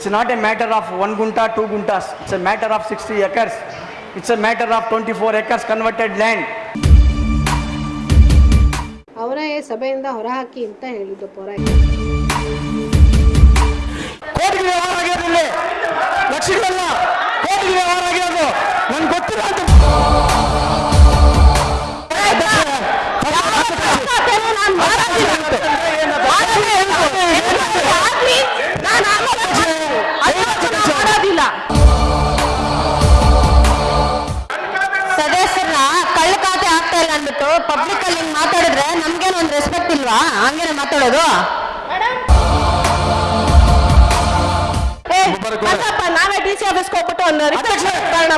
It's not a matter of one gunta two guntas it's a matter of sixty acres it's a matter of twenty four acres converted land ಅವರೇ ಸಭೆಯಿಂದ ಹೊರಹಾಕಿ ಅಂತ ಹೇಳಿದ್ದು ಪೊರ ಕೋಟಿಗೆ ವ್ಯವಹಾರ ಆಗಿರೋದು ಲಕ್ಷಗಳಲ್ಲ. ವ್ಯವಹಾರ ಆಗಿರೋದು. ನನ್ಗೆ ಗೊತ್ತಿಲ್ಲ ಅಂತ. ಸದಸ್ಯರನ್ನ ಖಾತೆ ಆಗ್ತಾ ಇಲ್ಲ ಅಂದ್ಬಿಟ್ಟು ಪಬ್ಲಿಕ್ ಅಲ್ಲಿ ಹಿಂಗ್ ಮಾತಾಡಿದ್ರೆ ನಮ್ಗೇನು ಒಂದು ರೆಸ್ಪೆಕ್ಟ್ ಇಲ್ವಾ ಹಂಗೇನೆ ಮಾತಾಡೋದು ನಾವೇ ಡಿ ಸಿ ಆಫೀಸ್ಗೆ ಹೋಗ್ಬಿಟ್ಟು ಒಂದು report ಕಾರಣ